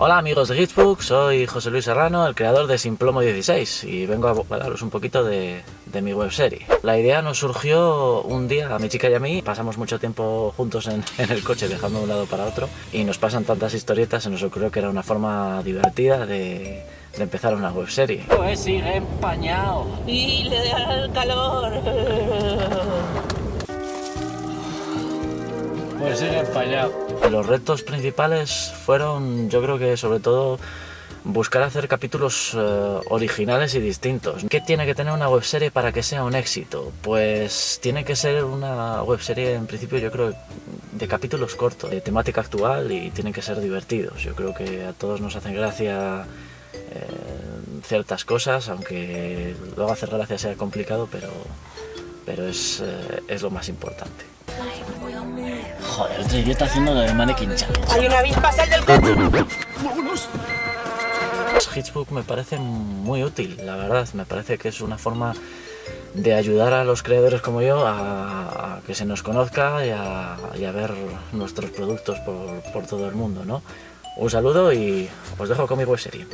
Hola amigos de Hitsbook, soy José Luis Serrano, el creador de Simplomo 16 y vengo a hablaros un poquito de, de mi webserie. La idea nos surgió un día a mi chica y a mí, pasamos mucho tiempo juntos en, el coche viajando de un lado para otro y nos pasan tantas historietas, se nos ocurrió que era una forma divertida de, de empezar una webserie. Pues sigue empañado y le da el calor. Pues sigue empañado. Los retos principales fueron, yo creo que sobre todo, buscar hacer capítulos uh, originales y distintos. ¿Qué tiene que tener una webserie para que sea un éxito? Pues tiene que ser una webserie, en principio, yo creo, de capítulos cortos, de temática actual y tienen que ser divertidos. Yo creo que a todos nos hacen gracia eh, ciertas cosas, aunque luego hacer gracia sea complicado, pero, pero es, eh, es lo más importante. Joder, el tío está haciendo lo del mannequin challenge. Hay una avispa, sal del coche. Hitsbook me parece muy útil, la verdad. Me parece que es una forma de ayudar a los creadores como yo a, a que se nos conozca y a, y a ver nuestros productos por, por, todo el mundo, ¿no? Un saludo y os dejo con mi web serie.